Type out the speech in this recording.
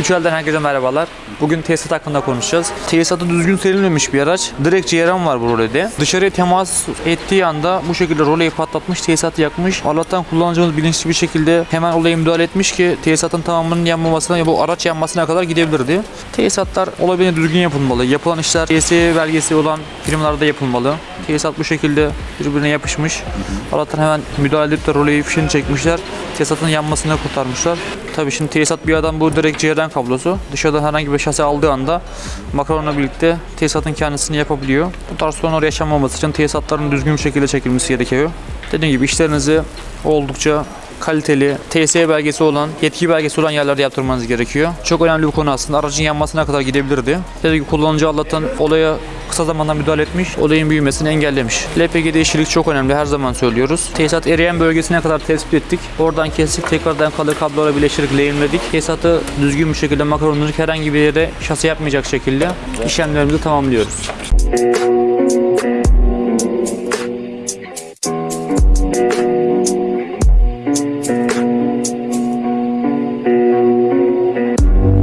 Üçel'den herkese merhabalar. Bugün tesisat hakkında konuşacağız. Tesisatı düzgün serilmemiş bir araç. Direkt ceyran var bu rolede. Dışarıya temas ettiği anda bu şekilde roleyi patlatmış, tesisatı yakmış. Allah'tan kullanıcımız bilinçli bir şekilde hemen olaya müdahale etmiş ki tesisatın tamamının yanmamasına ya bu araç yanmasına kadar gidebilirdi. Tesisatlar olabildiğince düzgün yapılmalı. Yapılan işler TSE belgesi olan firmalarda yapılmalı. Tesisat bu şekilde birbirine yapışmış. Allah'tan hemen müdahale edip de roleyi fişini çekmişler. Tesisatın yanmasını kurtarmışlar. Tabii şimdi tesisat bir adam bu direkt ceyran kablosu. Dışarıdan herhangi bir şase aldığı anda makaronla birlikte tesisatın kendisini yapabiliyor. Bu tarz sorunlar yaşanmaması için tesisatların düzgün bir şekilde çekilmesi gerekiyor. Dediğim gibi işlerinizi oldukça kaliteli, TSE belgesi olan, yetki belgesi olan yerlerde yaptırmanız gerekiyor. Çok önemli bir konu aslında. Aracın yanmasına kadar gidebilirdi. Dediğim gibi kullanıcı Allah'tan olaya kısa zamanda müdahale etmiş, olayın büyümesini engellemiş. LPG'de işçilik çok önemli, her zaman söylüyoruz. Tesisat eriyen bölgesine kadar tespit ettik. Oradan kesip tekrardan kalır kablolara birleştirip lehimledik. Tesisatı düzgün bir şekilde makaronları herhangi bir yere şase yapmayacak şekilde işlemlerimizi tamamlıyoruz.